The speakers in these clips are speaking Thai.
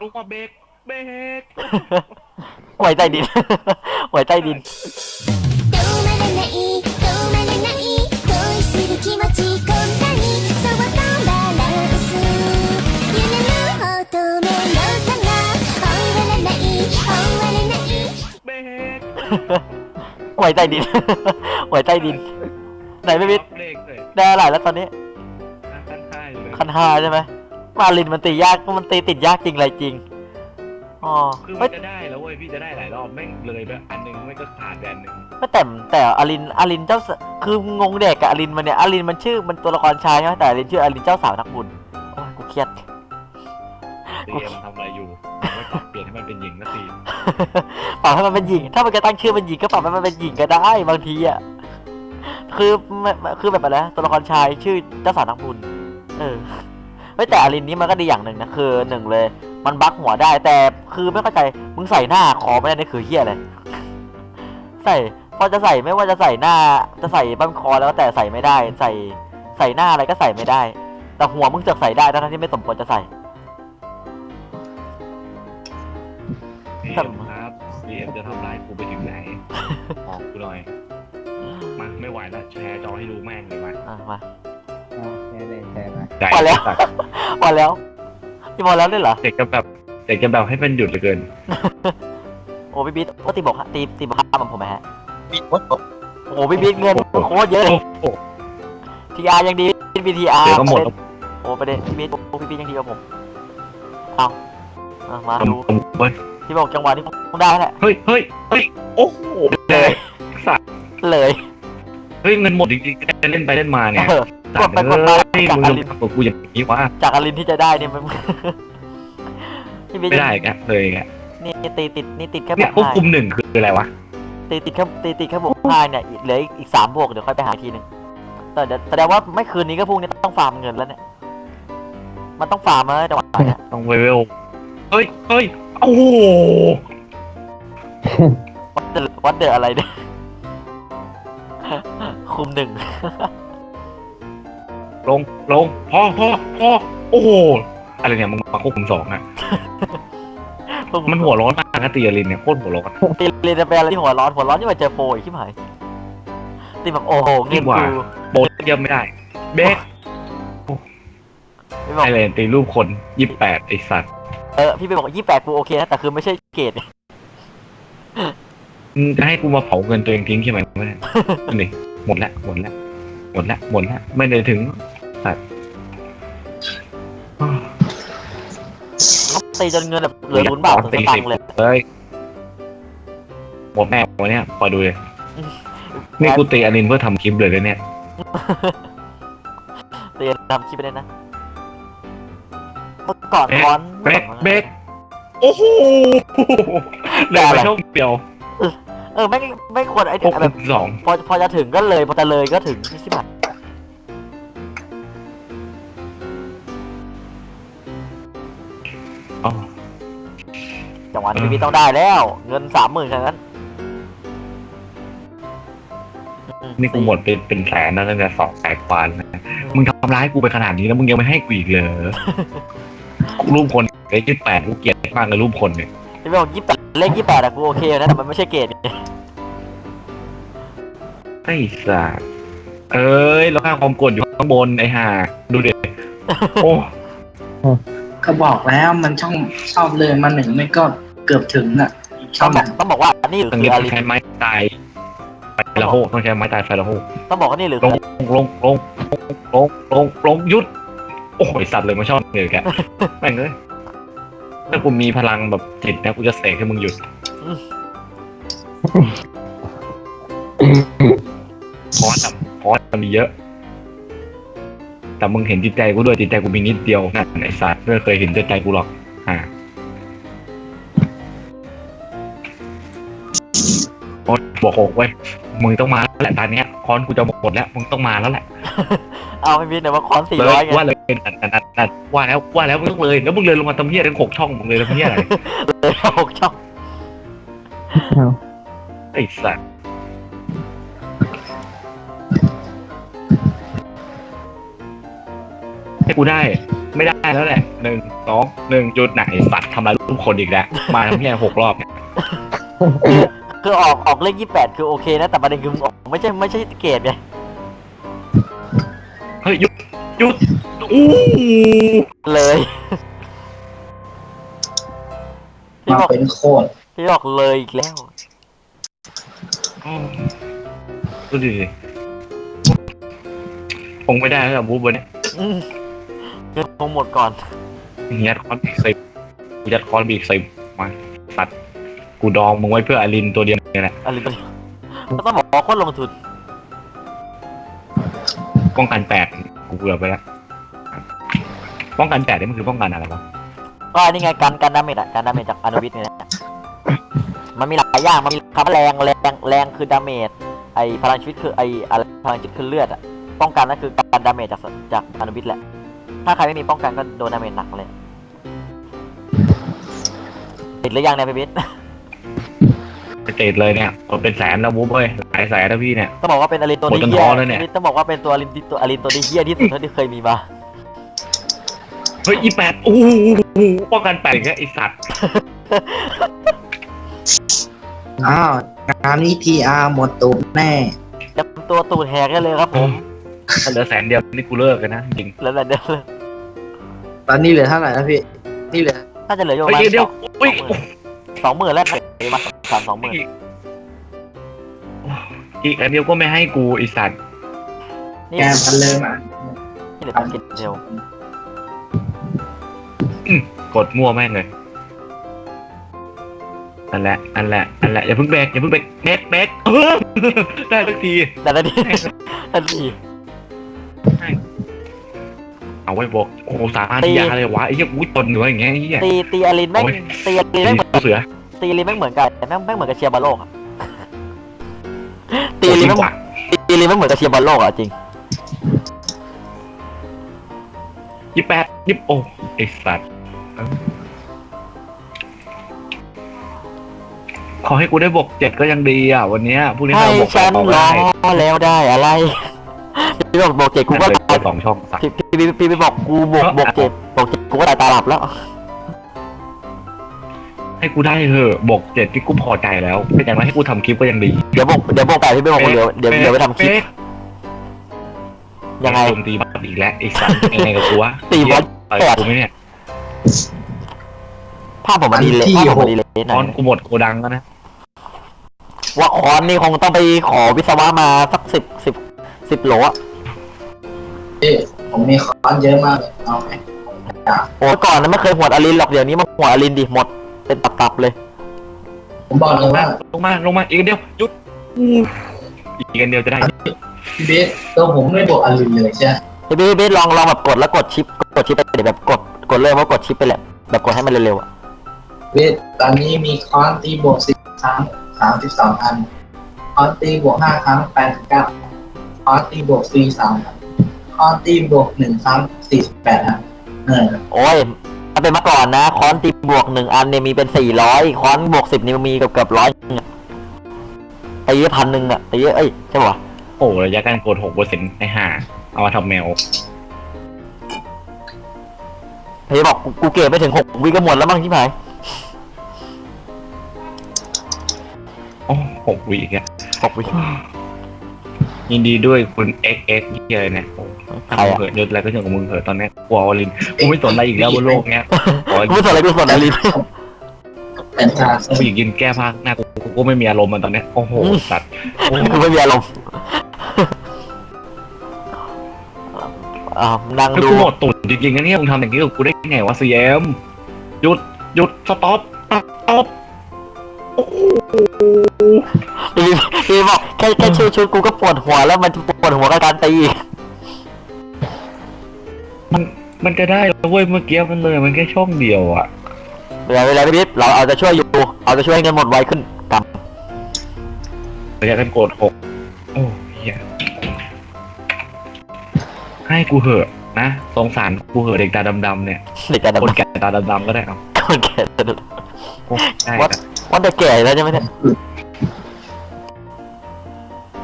ลงมาเบรกเบรก หวยใต้ดิน หวยใต้ดิน 止まらない止まらない恋する気持ちこんなにそうとバランス夢の乙女の花終わらない終われない เบรก หวยใต้ดิน หวยใต้ดิน ไหนไม่มิด เบรกเลย ได้อะไรแล้วตอนนี้ ขั้นท้ายเลย คันห้าใช่ไหม มาลินมันตียากมันตีติดยากจริงอะไรจริงอ๋อคือมัไม่นจะได้แล้วเว้ยพี่จะได้หลายรอบแม่งเลยไปอันหนึงไม่ก็ขาดแดนหนึ่งไม่แต่แต่อลินอลินเจ้าสคืองงเด็กกับอลินมันเนี่ยอลินมันชื่อมันตัวละครชายใช่ไหมแต่อลินชื่ออลินเจ้าสาวนักบุญโอ้ยกูเครียด เตรียมทำอะไรอยู่ไม่ปรับเปลี่ยนให้มันเป็นหญิงนะสิปรับให้มันเป็นหญิง ถ้ามันจะตั้งชื่อเป็นหญิงก็ปรับให้มันเป็นหญิงก็ได้บางทีอะ คือไม่คือแบบอะไรนะตัวละครชายชื่อเจ้าสาวนักบุญ เออ ไม่แต่อลินนี้มันก็ดีอย่างหนึ่งนะคือหนึ่งเลย มันบักหัวได้แต่คือไม่เข้าใจมึงใส่หน้าคอไม่ได้นี่คือเฮียอะไรใส่พอจะใส่ไม่ว่าจะใส่หน้าจะใส่บั้นคอแล้วก็แต่ใส่ไม่ได้ ใส่ใส่หน้าอะไรก็ใส่ไม่ได้ แต่หัวมึงจะใส่ได้ทั้งที่ไม่สมควรจะใส่เตรียมครับเตรียมจะทำร้ายกูไปถึงไหนบอกกูหน่อยมาไม่ไหวแล้วแชร์จอให้ดูแม่งเลยมาอะมาเอา ใจพอแล้ว สัตว์พอแล้วพี่พอแล้วด้วยเหรอเด็กจะแบบเด็กจะแบบให้มันหยุดเหลือเกิน โอ้พี่บิ๊กโอ้ตีบอกฮะตีตีบอกห้ามันผมไหมฮะปิดวัดโอ้พี่บิ๊กเงินโคตรเยอะเลยโอ้โหทีอาร์ยังดีพีทีอาร์เดี๋ยวก็หมดโอ้ประเด็นพี่บิ๊กโอ้พี่บิ๊กยังดีกว่าผมเอาเอามาผมดูผมเฮ้ยที่บอกจังหวะนี้คงได้แหละเฮ้ยเฮ้ยเฮ้ยโอ้โหเลยสัตว์เลย เฮ้ยเงินหมดจริงๆเล่นไปเล่นมาเนี่ย เออสั กตดว์ไปกดมาเฮ้ยจากมึงอลงลินกับกูอย่างนี้วะจากอลินที่จะได้เนี่ยมันพี่บิ๊กไม่ได้แกเลยแกนี่ตีติดนี่ติดแค่บเนี่วยกควบห้าคุมหนึ่งคืออะไรวะตีติดแค่ตีติดแค่บวกห้าเนี่ยอีกเหลืออีกอีกสามบวกเดี๋ยวค่อยไปหาอีกทีหนึ่งแต่เดี๋ยวแสดงว่าไม่คืนนี้ก็พรุ่งนี้ต้องฟาร์มเงินแล้วเนี่ย มันต้องฟาร์มแล้วจังหวะเนี้ยต้องเวลเฮ้ยเฮ้ยโอ้โหวัดเดอวัดเดออะไรเนี่ยคุมหนึ่ง ลงลงพอพอพอโอ้โหอะไรเนี่ยมึงมาควบคุมสองอะมันหัวร้อนมากนะตีอลินเนี่ยโคตรหัวร้อนตีเรียนจะเป็นอะไรที่หัวร้อนหัวร้อนที่มาเจอโปรอีกที่หายตีแบบโอ้โหเงินดีกว่ากูโบนเยี่ยมไม่ได้เบสพี่บอกไอเลนตีรูปคนยี่สิบแปดไอสัตว์เออพี่ไปบอกยี่แปดกูโอเคนะแต่คือไม่ใช่เกรดมึงจะให้กูมาเผาเงินตัวเองทิ้งใช่ไหมไม่ได้นี่หมดแล้วหมดแล้วหมดแล้วหมดแล้วไม่ได้ถึงสั ตว์ตีจนเงินแบบเหลือศูนย์บาทถึงสตังค์เลยเฮ้ยหมดแม่วันเนี้ยพอดูเลยนี่กูตีอลินเพื่อทำคลิปเลยนะเนี่ยตีทำคลิปไปได้นะเมื่อก่อนเบรกร้อนเบรกเบรกโอ้โหเหลยมาช่องเดียวเออไม่ไม่ควรไอ้ควบแบคุบมสองพอพอจะถึงก็เลยพอจะเลยก็ถึงใช่ไหมอ๋ จังหวะนี้พี่ต้องได้แล้ว เงินสามหมื่นแค่นั้นอืนี่กูหมดเป็นเป็นแสนนะตั้งแต่สองแสนกว่าแล้วนะมึงทำร้ายกูไปขนาดนี้แล้วมึงยังไม่ให้กูอีกเหรอรูปคนไอ้ยี่แปดกูเกลียดมากเลยรูปคนเนี่ยพี่บอกยี่แปดเลขยี่แปดอะกูโอเคนะแต่มันไม่ใช่เกรดไงไอ้สัสเอ้ยแล้วข้างความกดอยู่ข้างบนไอ้ห่าดูเด็โอ้ก็บอกแล้วมันช่องชอบเลยมาหนึ่งไม่ก็ เกือบถึงอะอีกช่ต้อองงบอกต้องบอกว่านี่ตรงคืนี้อต้อาองรินใช้ไม้ตายไฟละโหกต้องใช้ไม้ตายไฟละโหกต้องบอกว่านี่หรือลงลงลงลงลงลงหยุด โอ้ยสัตว์เลยมาชอบเลยแกแม่งเลยถ้ากูมีพลังแบบจิตนะกูจะเสกให้มึงหยุดคอสอะคอสมันมีเยอะ แต่มึงเห็นจิตใจกูด้วยจิตใจกูมีนิดเดียวนั่นไอ้สัตว์ไม่เคยเห็นจิตใจกูหรอก บอกโหกเว้ยมึงต้องมาแล้วแหละตอนเนี้ยคอนกูจะหมดแล้วมึงต้องมาแล้วแหละเอาไม่มีแต่ว่าคอนสี่เลยร้อยไงว่าเลยนั่นนั่นนั่นนั่นว่าแล้วว่าแล้วมึงต้องเลยแล้วมึงเลยลงมาทำเหี้ยทั้งหกช่องมึงเลยทำเหี้ยอะไรเลยหกช่องไอ้สัสให้กูได้ ไม่ได้แล้วแหละหนึ่งสองหนึ่งจุดไหนสัตว์ทำลายรูปคนอีกแล้วมาทั้งแค่หกรอบเนี่ย คือคือออกออกเลขยี่แปดคือโอเคนะ แต่ประเด็นคือมึงออกไม่ใช่ไม่ใช่เกรดไงเฮ้ยหยุดหยุดอู้เลยพี่มาบอกเป็นโคตรพี่บอกเลยอีกแล้ว ดูดิคงไม่ได้แล้วบู๊บนเนี่ยอืมเงินคงหมดก่อน ยัดคอนบีกสิบกูยัดคอนบีกสิบมาสัตว์ กูดองมึงไว้เพื่ออารินตัวเดียวเนี่ยแหละอะไรตัวนี้ก็ต้องบอกว่าโคตรลงทุนป้องกันแปดกูเบื่อไปแล้วป้องกันแปดนี่มันคือป้องกันอะไรวะก็นี่ไงการการดาเมจอะการดาเมจจากอนุวิทย์เนี่ยนะมันมีหลายอย่างมันมีคำว่าแรงแรงแรงคือดาเมจไอพลังชีวิตคือไออะไรพลังชีวิตคือเลือดอะป้องกันนั่นคือการดาเมจจากจากอนุวิทย์แหละ ถ้าใครไม่มีป้องกันก็โดนดาเมจหนักเลยติดหรือยังเนี่ยพี่บิ๊ไป เตดเลยเนี่ยหมดเป็นแสนแล้วบู๊บเว้ยหลายแสนแล้วพี่เนี่ย ต้องบอกว่าเป็นอลินตัวหมดที่จนเฮีท้ยอแล้วเนี่ยพี่ต้องบอกว่าเป็นตัวอลินที่ตัวอลินตัวที่เฮียที่สุดเท่าที่เคยมีมา เฮ้ยอีแปดอู้หูป้องกันแปดอีกแล้วไอสัตว์อ้าวงานนี้ทีอาร์หมดตูดแน่เตรียมตัวตูดแหกได้เลยครับผมถ้าเหลือแสนเดียวนี่กูเลิกกันนะจริงแล้วแต่เดิมตอนนี้เหลือเท่าไหร่แล้วพี่ นี่เหลือน่าจะเหลืออยู่ปเฮ้ระยมาณเดี๋ยวอุ้ย สองหมื่นแล้วเหลือมา สามสองหมื่นอีกอันเดียวก็ไม่ให้กูไอสัตว์นี่แกมันเริ่มอะนี่เหลือกินเทลกดมั่วแม่งเลยอันแหละอันแหละอันแหละอย่าเพิ่งแบกอย่าเพิ่งแบกแบกแบกเออได้สักทีแต่ละทีทันทีเอาไว้บอกโอ้โหสามารถที่ยาเลยวะไอ้เหี้ยอุ้ยตนเหนืออย่างเงี้ยไอ้เหี้ยตีตีอลินแม่งโอ้ยตีอลินแม่งเหมือนเสือ ตีอลินแม่งเหมือนกันแต่แม่งแม่งเหมือนกับเชียร์บอลโลกอะตีโอ้อลินจริแม่งงว่ะตีอลินแม่งเหมือนกับเชียร์บอลโลกอะจริงยี่แปดยี่โอ้ไอสัตว์เออขอให้กูได้บวกเจ็ดก็ยังดีอะ วันเนี้ยพรุ่งนี้ให้เราบวกแปฉัดนต่อรได้อแล้วได้อะไรพี่บอกบอกเจ็ดกูก็เลยตายสองช่องสัตว์พี่พี่พี่พี่บอกกูบอกบอกเจ็ดบอกเจ็ดกูก็ตายตาหลับแล้ว ให้กูได้เถอะบวกเจ็ดที่กูพอใจแล้วเป็นอย่างไรให้กูทำคลิปก็ยังดี เดี๋ยวบอกเดี๋ยวบอกไปพี่ไม่บอกกูเดี๋ยวเดี๋ยวเดี๋ยวไปทำคลิปเป๊ะยังไง โจมตีบัตอีกแล้วไอ้สัตว์ยังไงกับกูวะตีบอส ต่อยกูไหมเนี่ยภาพผมมันดีเลยภาพผมมันดีเลยหตน่ออนยกูหมดโกดังแล้วนะว่าคอนนี่คงต้องไปขอวิศวะมาสักสิบสิบสิบโหลอะพี่ผมมีคอนเยอะมากเลยเอาไหมโอ้ยก่อนนั้นไม่เคยหวดอลินหรอกเดี๋ยวนี้มาหวดอลินดิหมด เป็นตับๆเลย ผมบอกเลยว่าลงมาลงมาอีกอันเดียวหยุดอู้อีกอันเดียวจะได้พี่เบสตัวผมไม่บอกอลินเลยใช่ไหมเฮ้ยพี่พี่ลองลองแบบกดแล้วกดชิปกดชิปไปเดี๋ยวแบบกดกดเลยว่ากดชิปไปแหละแบบกดให้มันเร็วๆอะเบสตอนนี้มีคอนตีบวกสิบครั้งสามสิบสองอันคอนตีบวกห้าครั้งแปดสิบเก้าคอนตีบวกสี่สามอันคอนตีบวกหนึ่งครั้งสี่สิบแปดอันเออโอ้ยถ้าเป็นเมื่อก่อนนะคอนตีบวกหนึ่งอันเนี่ยมีเป็นสี่ร้อยคอนบวกสิบนี่มีเกือบเกือบร้อยตีพันหนึ่งอะตีเอ้ยใช่ปะวะโอ้ระยะการกดหกเปอร์เซ็นต์ในห่าเอามาทำแมวพี่บอกกูกูเก็บไปถึงหกวิก็หมดแล้วมั้งที่ไหนโอ้หกวีแกหกวิ ยินดีด้วยคุณ x x เฮียเนี่ยโอ้ใครทำอะเถิดยศอะไรก็เรื่องของมึงเถอะตอนเนี้ยกลัวอลินกูไม่สนอะไรอีกแล้วบนโลกเนี้ยขอกูไม่สนอะไรกูสนอลินเป็นการผู้หญิงยืนแก้ผ้าหน้ากูกูก็ไม่มีอารมณ์มันตอนเนี้ยโอ้โหอืมสัตว์โอ้กูไม่มีอารมณ์อ่านั่งคือดูกูหมดตุ่นจริงๆนะเนี่ยมึงทำอย่างนี้กับกูได้ไงวะซีเอ็มหยุดหยุดสต็อปสต็อป พี่พี่บอกแค่แค่ชื่อชุดกูก็ปวดหัวแล้วมันปวดหัวกับการตีมันมันจะได้แล้วเว้ยเมื่อกี้มันเลยมันแค่ช่องเดียวอะเวลาเวลาพี่เราเอาจะช่วยอยู่เอาจะช่วยให้เงินหมดไวขึ้นกระยะการกดหกโอ้เฮียให้กูเหอะนะสงสารกูเหอะเด็กตาดำๆเนี่ยำเด็กกันคนแก่ตาดำๆก็ได้เอาคนแก่โอ้ได้วัดครับว่าแต่แก่แล้วใช่ไหมเนี่ย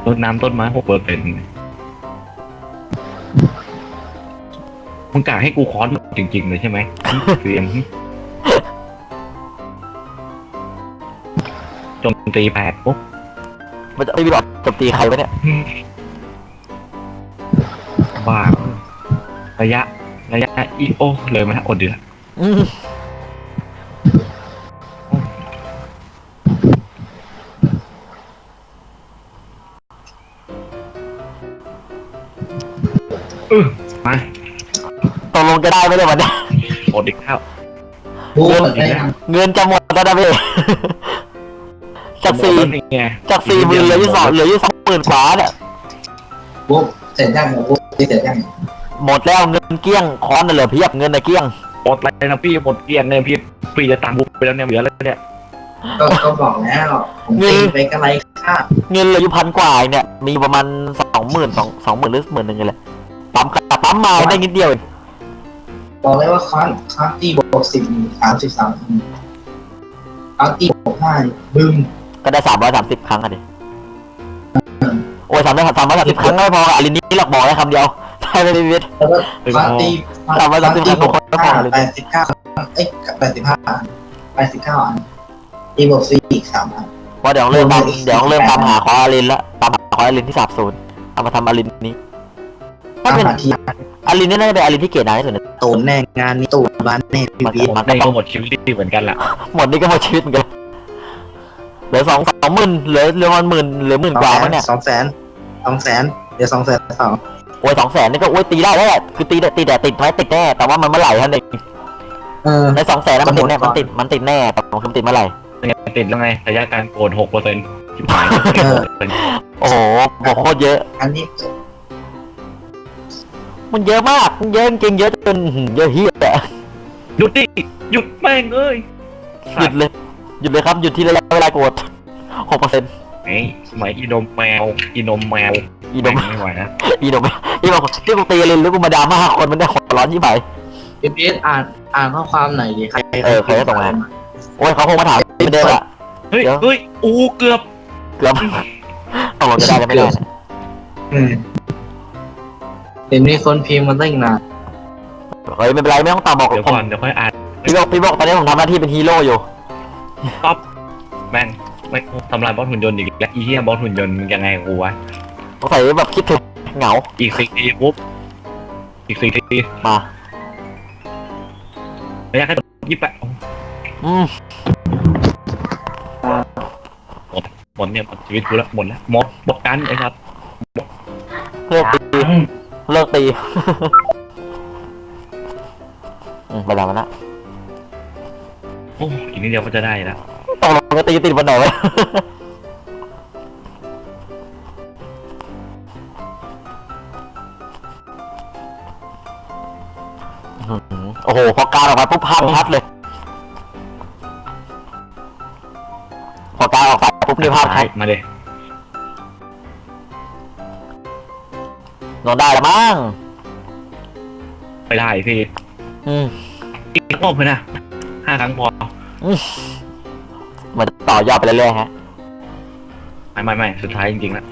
รดน้ำต้นไม้หกเปอร์เซ็นต์มึงกะให้กูคอนหมดจริงๆเลยใช่ไหมเสียมจนตีแปดปุ๊บมันจะไม่มีหรอกโจมตีใครวะเนี่ยบ้าระยะ ระยะอีโอเลยมาอดเดือด จะได้ไหมเนี่ยวันเนี้ยอดอีกแล้วบูเปิดได้ยังเงินจะหมดแล้วนะพี่จากสี่นี่ไงจากสี่หมื่นเหลืออยู่สองเหลืออยู่สองหมื่นกว่าเนี่ยบูเสร็จยังบูเสร็จยังหมดแล้วเงินเกลี้ยงคอนน่ะเหลือเพียบเงินน่ะเกลี้ยง หมดเลยนะพี่หมดเกลี้ยงเนี่ยพี่พี่จะตังค์กูไปแล้วเนี่ยเหลือแล้วเนี่ยก็ก็บอกแล้วผมตีไปกระไรค่าเงินเหลืออยู่พันกว่าเองเนี่ยมีประมาณสองหมื่นสองสองหมื่นหรือหมื่นหนึ่งเลยแหละปั๊มกระปั๊มมาได้นิดเดียวเอง บอกเลยว่าคอนคอนตีบวกสิบสามสิบสามคอนตีบวกห้าบึ้มก็ได้สามร้อยสามสิบครั้งอะดิโอ้ยสามร้อยสามร้อยสามสิบครั้งไม่พอกับอลินนี่หรอกบอกได้คำเดียวใช่ไหมพี่วิทย์แล้วก็คอนตีสามร้อยสามสิบครั้งบวกก็พอห้าเลยแปดสิบเก้าเอ้ยแปดสิบห้าแปดสิบเก้าอันตีบวกสี่อีกสามอันเพราะเดี๋ยวเริ่มตามเดี๋ยวเริ่มตามหาคออลินละตามหาคออลินที่สาบสูญเอามาทำอลินนี้ถ้าตามเป็น หาทีอลินนี่น่าจะเป็นอลินที่เก๋นายที่สุดในตูนแน่งานนี้ตูนบ้านแน่พีพีมันในก็หมดชีวิตเหมือนกันละหมดนี่ก็หมดชีวิตเหมือนกันเหลือสองสองหมื่นเหลือเหลือมันหมื่นเหลือหมื่นกว่ามั้งเนี่ยสองแสนสองแสนเดี๋ยวสองแสนสองโอ้ยสองแสนนี่ก็โอ้ยตีได้แล้วแหละคือตีแต่ตีแต่ติดไหมติดแน่แต่ว่ามันเมื่อไหร่ท่านเองเออในสองแสนมันติดแน่จะหมมันดก่อนติดมันติดแน่แต่มันคือติดเมื่อไหร่ยังไงติดแล้วไงระยะการโกนหกเปอร์เซ็นต์ชิบหายโอ้โหบอกโคตรเยอะ อันนี้ มันเยอะมากมันเยอะจริงๆเยอะจนอื้อหือเยอะเฮียอะหยุดดิหยุดแม่งเอ้ยหยุดเลยหยุดเลยครับหยุดที่ระยะเวลากดหกเปอร์เซ็นต์ไอ้สมัยอีนมแมวอีนมแมวอีโดมไม่ไหวนะอีโดมอีโดมที่กูตีลินหรือกูมาดราม่าคนมันได้หัวร้อนยี่ไหมพีพีอ่านอ่านข้อความหน่อยดิใครเออใครก็ส่งมา โอ้ยเขาคงมาถามเหมือนเดิมอะ เฮ้ยเดี๋ยว เฮ้ยอูเกือบ เกือบเอาหมดจะได้กันไม่ได้นะอืม เดี๋ยวนี้คนพิมพ์มันตั้งนานเฮ้ยไม่เป็นไรไม่ต้องตามบอกเดี๋ยวผมก่อนเดี๋ยวค่อยอ่านพี่บอกพี่บอกตอนนี้ผมทำหน้าที่เป็นฮีโร่อยู่ป๊อปแม่งไม่ทำลายบอสหุ่นยนต์อีกแล้วอีเหี้ยบอสหุ่นยนต์มึงยังไงกับกูวะสงสัยแบบคิดถึงเหงาอีกสี่ทีปุ๊บอีกสี่ทีมาระยะแค่ยี่สิบแปดอืมหมดเนี่ยหมดชีวิตกูแล้วหมดแล้วหมดหมดกันไอ้ครับเลิกตี เลิกตีอืมไปแล้วมันนะโอ้อีกนิดเดียวก็จะได้แล้วตกลงจะตีติดวันไหนวะอื้อหือโอ้โห พอการออกมาปุ๊บภาพชัดเลย พอการออกไปปุ๊บนี่ภาพชัดมาเลย นอนได้แล้วมั้งไปได้พี่อืมอีกรอบเลยนะห้าครั้งพอเหมือนต่อยอดไปเรื่อยๆฮะ ไม่ไม่ไม่สุดท้ายจริงๆแล้ว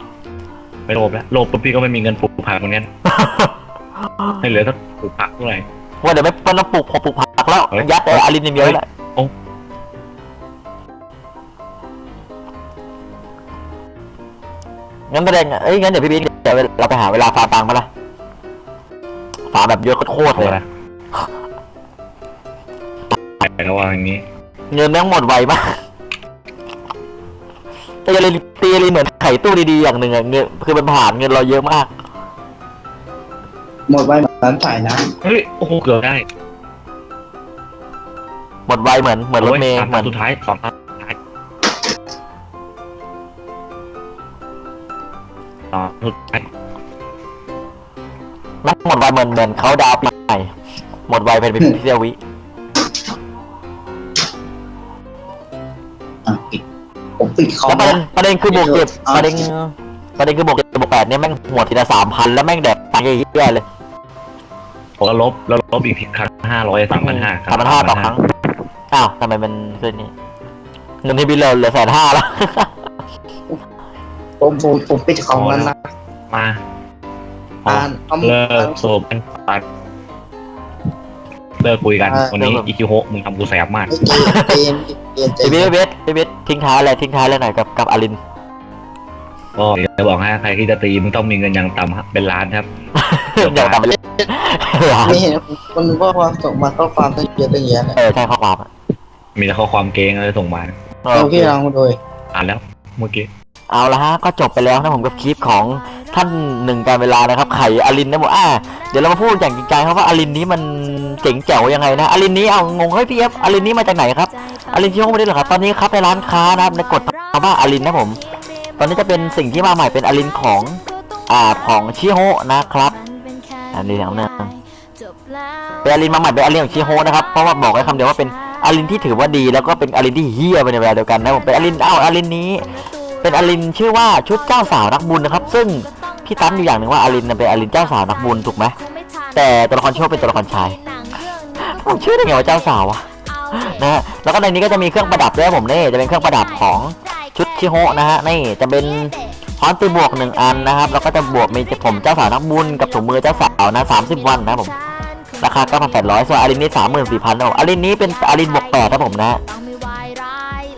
ไม่โลภแล้วโลภปุ๊บพี่ก็ไม่มีเงินปลูกผักเหมือนกันให้เหลือสักปลูกผักเท่าไหร่ว่าเดี๋ยวไม่ไม่ต้องปลูกพอปลูกผักแล้วเฮ้ยยัดไอ้อารินอย่างเดียวแหละ งั้นประเด็นอะเอ้ยงั้นเดี๋ยวพี่บิ๊กเดี๋ยวเราไปหาเวลาฟาร์มตังค์มาละฟาร์มแบบเยอะโคตรๆเอาเลยละแต่ก็ว่าอย่างนี้ เงินแม่งหมดไวมากตีอารินตีอารินเหมือนไข่ตู้ดีๆอย่างหนึ่งอะเงินคือมันผ่านเงินเราเยอะมาก หมดไว้เหมือนร้านถ่ายนะเฮ้ยโอ้โหเกือบได้ หมดไวเหมือนเหมือนรถเมย์โยสามเหมือนสุดท้ายสองตา สุดท้ายต่อสุดท้ายแม่งหมดไวเหมือนเหมือนเขาดาวน์ปีใหม่หมดไวเป็นเป็นเซียววิอะปิดผมปิดคอแล้วมประเด็นประเด็นคือบวกเก็บอ่าประเด็นประเด็นคือบวกเก็บบวกแปดเนี่ยแม่งหมดทีละสามพันแล้วแม่งแดกตังค์เยอะๆเลยผมก็ลบแล้วลบอีกครั้งห้าร้อยสามพันห้าสามพันห้าต่อครั้งอ้าวทำไมมันขึ้นนี่เงินที่บินเราเหลือแสนห้าแล้ว ผมผมผมปิดคอมแล้วนะมาอ่านคอมเลิกสูบกันตัดเลิกคุยกันอ่าวันนี้อิคิโฮะมึงทำกูแสบมากเจนเจนเจพี่นเบสพี่เบสทิ้งท้ายอะไรทิ้งท้ายอะไรหน่อยกับกับอารินก็จะบอกให้ใครที่จะตีมึงต้องมีเงินอย่างต่ำเป็นล้านครับเดี๋ยวตามไปเลยไม่เห็นมันข้อความส่งมาข้อความตั้งเยอะตั้งแยะเนี่ยเออใช่ข้อความอะมีแต่ข้อความเกงอะไรส่งมาเราพี่ลองโดยอ่านแล้วเมื่อกี้ เอาละฮะก็จบไปแล้วนะผมกับคลิปของท่านหนึ่งการเวลานะครับไข่อารินนะผมอ่าเดี๋ยวเรามาพูดอย่างจริงใจครับว่าอารินนี้มันเจ๋งแจ๋วยังไงนะอารินนี้เอางงเฮ้ยพี่เอฟอารินนี้มาจากไหนครับอารินที่ห้องไม่ได้หรอครับตอนนี้ครับในร้านค้านะครับในกดคำว่าอารินนะผม ตอนนี้จะเป็นสิ่งที่มาใหม่เป็นอารินของอ่าของชิโฮนะครับอันนี้อย่างนึงเป็นอารินมาใหม่เป็นอารินของชิโฮนะครับเพราะว่าบอกไว้คำเดียวว่าเป็นอารินที่ถือว่าดีแล้วก็เป็นอารินที่เฮี้ยไปในเวลาเดียวกันนะผมเป็นอารินอ้าวอารินนี้ เป็นอารินชื่อว่าชุดเจ้าสาวนักบุญนะครับ ซึ่งพี่ตั้มอยู่อย่างหนึ่งว่าอารินเป็นอารินเจ้าสาวนักบุญถูกไหมแต่ตัวละครชิโฮะเป็นตัวละครชายผมชื่อได้ไงว่าเจ้าสาวอะนะฮะแล้วก็ในนี้ก็จะมีเครื่องประดับด้วยผมนี่จะเป็นเครื่องประดับของชุดชิโฮะนะฮะนี่จะเป็นฮอนตีบวกหนึ่งอันนะครับแล้วก็จะบวกมีผมเจ้าสาวนักบุญกับถุงมือเจ้าสาวนะสามสิบวันนะผมราคาเก้าพันแปดร้อยส่วนอารินนี้สามหมื่นสี่พันนะผมอารินนี้เป็นอารินบวกแปดครับผมนะ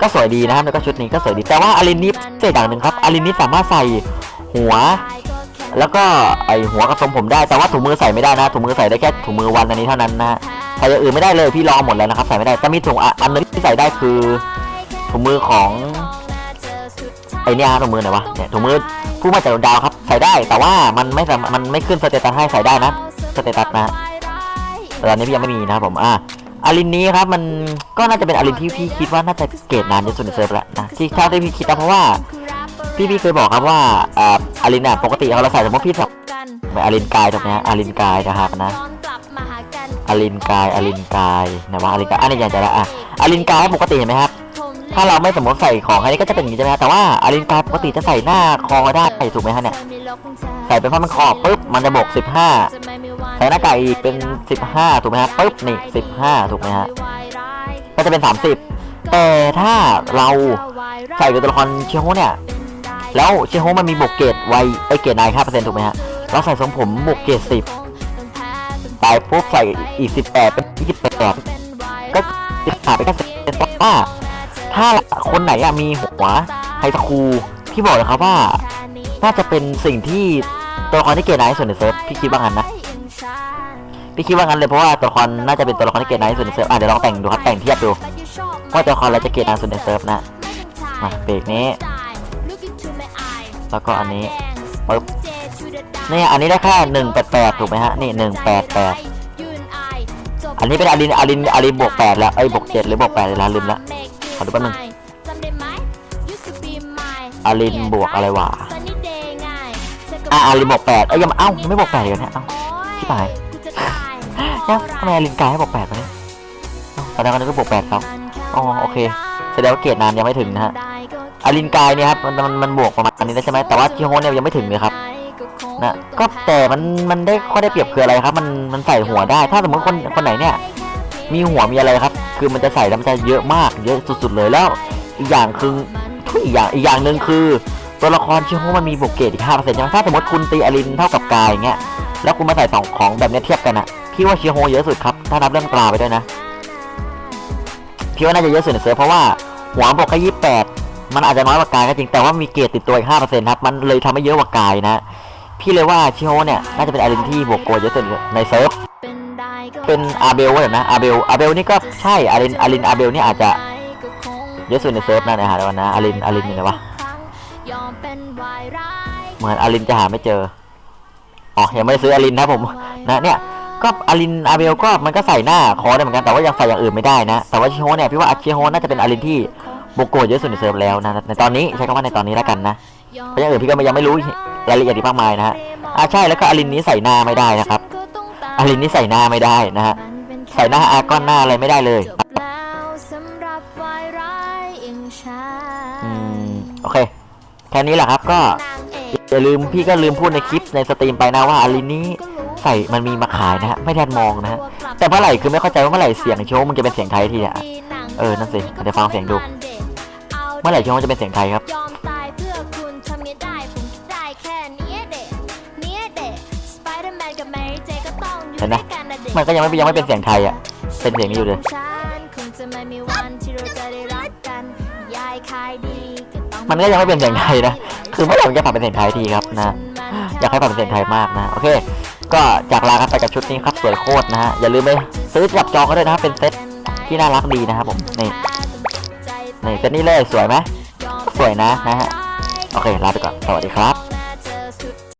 ก็สวยดีนะครับแล้วก็ชุดนี้ก็สวยดี แต่ว่าอารินนี้เศษอย่างหนึ่งครับอารินนี้สามารถใส่หัว แล้วก็ไอหัวกับทรงผมได้ แต่ว่าถุงมือใส่ไม่ได้นะถุงมือใส่ได้แค่ถุงมือวันอันนี้เท่านั้นนะใส่อย่างอื่นไม่ได้เลยพี่ลองหมดแล้วนะครับใส่ไม่ได้แต่มีถุงอันนึงที่ใส่ได้คือถุงมือของไอเนี่ยถุงมือไหนวะเนี่ยถุงมือผู้มาจากดาวครับใส่ได้แต่ว่ามันไม่สามมันไม่ขึ้น status ให้ใส่ได้นะ status นะแต่ตอนนี้พี่ยังไม่มีนะครับผมอะ อารินนี้ครับมันก็น่าจะเป็นอารินที่พี่คิดว่าน่าจะเกรดนานที่สุดในเซิร์ฟแล้วนะที่ถ้าที่พี่คิดนะเพราะว่าพี่พี่เคยบอกครับว่าอาอารินอะปกติเราใส่สมมติพี่แบบอารินกายถูกไหมอารินกายนะครับนะอารินกายอารินกายนะว่าอารินกายอันนี้อย่างใจละอะอารินกายปกติเห็นไหมครับถ้าเราไม่สมมติใส่ของอันนี้ก็จะเป็นอย่างนี้ใช่ไหมฮะแต่ว่าอารินกายปกติจะใส่หน้าคอได้ถูกไหมฮะเนี่ยใส่เป็นผ้ามันคอปุ๊บมันจะบวก15 ใส่หน้ากากอีกเป็น 15 ถูกไหมฮะปุ๊บนี่ 15 ถูกไหมฮะก็จะเป็น 30 แต่ถ้าเราใส่กับตัวละครเชียโฮเนี่ย แล้วเชียโฮมันมีบวกเกรดไวไอเกรดนาย5%ถูกไหมฮะเราใส่ทรงผมบวกเกรด10ไปปุ๊บใส่อีก18เป็น28ก็จะขาดไปแค่10เพราะว่าถ้าคนไหนอะมีหัว high school พี่บอกเลยครับว่า น่าจะเป็นสิ่งที่ตัวละครที่เกรดนายที่สุดในเซิร์ฟพี่คิดว่างั้นนะ พี่คิดว่างั้นเลยเพราะว่าตัวละครน่าจะเป็นตัวละครที่เกรดนายสุดในเซิร์ฟอะเดี๋ยวลองแต่งดูครับแต่งเทียบดูว่าตัวละครอะไรจะเกรดนายสุดในเซิร์ฟนะมาเบรกนี้ แล้วก็อันนี้ปึ๊บนี่อันนี้ได้แค่หนึ่งแปดแปดถูกไหมฮะนี่หนึ่งแปดแปดอันนี้เป็นอารินอารินอารินบวกแปดแล้วไอ้บวกเจ็ดหรือบวกแปดเลยนะลืมละขอดูแป๊บนึงอารินบวกอะไรวะอะอารินบวกแปดเอ้ยยังเอ้ายังไม่บวกแปดเลยนะเอ้า ชิบหายยังทำไมอารินกายให้บวกแปดวะเนี่ยเอ้าแสดงว่านี่ก็บวกแปดครับอ๋อโอเคแสดงว่าเกรดนานยังไม่ถึงนะฮะอารินกายเนี่ยครับมันมันมันบวกประมาณนี้แล้วใช่ไหมแต่ว่าชิโฮเนี่ยยังไม่ถึงเลยครับนะก็แต่มันมันได้ข้อได้เปรียบคืออะไรครับ มันมันใส่หัวได้ ถ้าสมมติคนคนไหนเนี่ย มีหัวมีอะไรครับ คือมันจะใส่แล้วมันจะเยอะมาก เยอะสุด ๆ เลยแล้ว อีกอย่างคือทุกอีกอย่างอีกอย่างหนึ่งคือ ตัวละครชิโฮมันมีบวกเกรดอีกห้าเปอร์เซ็นต์ใช่ไหมถ้าสมมติคุณตีอารินเท่ากับกายอย่างเงี้ย แล้วคุณมาใส่สองของแบบนี้เทียบกันอะพี่ว่าเชิโฮเยอะสุดครับ ถ้านับเรื่องกลาไปด้วยนะ พี่ว่าน่าจะเยอะสุดในเซิร์ฟเพราะว่าหัวบวกแค่ยี่สิบแปดมันอาจจะน้อยกว่ากายก็จริงแต่ว่ามีเกรดติดตัวอีกห้าเปอร์เซ็นต์ครับ มันเลยทำให้เยอะกว่ากายนะ พี่เลยว่าชิโฮเนี่ยน่าจะเป็นอารินที่บวกโกเยอะสุดในเซิร์ฟเป็นอาเบลว่าแบบนะอาเบลอาเบลนี่ก็ใช่อารินอารินอาเบลนี่อาจจะเยอะสุดในเซิร์ฟนะนะฮะเดี๋ยวก่อนนะอารินอารินอยู่ไหนวะเหมือนอารินจะหาไม่เจอ อ๋อยังไม่ได้ซื้ออารินนะผมนะเนี่ยก็อารินอาเบลก็มันก็ใส่หน้าคอได้เหมือนกันแต่ว่ายังใส่อย่างอื่นไม่ได้นะแต่ว่าชิโฮเนี่ยพี่ว่าอาชิโฮน่าจะเป็นอารินที่บวกโกเยอะสุดในเซิร์ฟแล้วนะในตอนนี้ใช้คำว่าในตอนนี้แล้วกันนะเพราะอย่างอื่นพี่ก็ยังไม่รู้รายละเอียดอีกมากมายนะฮะอ่าใช่แล้วก็อารินนี้ใส่หน้าไม่ได้นะครับอารินนี้ใส่หน้าไม่ได้นะฮะใส่หน้าอาก้อนหน้าอะไรไม่ได้เลยอืมโอเคแค่นี้แหละครับก็ อย่าลืมพี่ก็ลืมพูดในคลิปในสตรีมไปนะว่าอารินนี้ใส่มันมีมาขายนะฮะไม่ได้มองนะฮะแต่เมื่อไหร่คือไม่เข้าใจว่าเมื่อไหร่เสียงโชว์มันจะเป็นเสียงไทยทีเนี่ยเออนั่นสิเดี๋ยวฟังเสียงดู เมื่อไหร่โชว์มันจะเป็นเสียงไทยครับยอมตายเพื่อคุณทำไงได้ผมคิดได้แค่เนี้ยเด็กเนี้ยเด็กสไปเดอร์แมนกับแมรี่เจก็ต้องอยู่เห็นไหมด้วยกันนะเด็กมันก็ยังไม่ยังไม่เป็นเสียงไทยอะเป็นเสียงนี้อยู่เลยมันก็ยังไม่เป็นเสียงไทยนะ คือเมื่อไหร่มันจะปรับเป็นเสียงไทยทีครับนะอยากให้ปรับเป็นเสียงไทยมากนะโอเค ก็จากลากันไปกับชุดนี้ครับสวยโคตรนะฮะอย่าลืมไปซื้อจับจองกันด้วยนะครับเป็นเซ็ตที่น่ารักดีนะครับผมนี่นี่เซ็ตนี้เลยสวยไหมสวยนะนะฮะโอเคลาไปก่อนสวัสดีครับ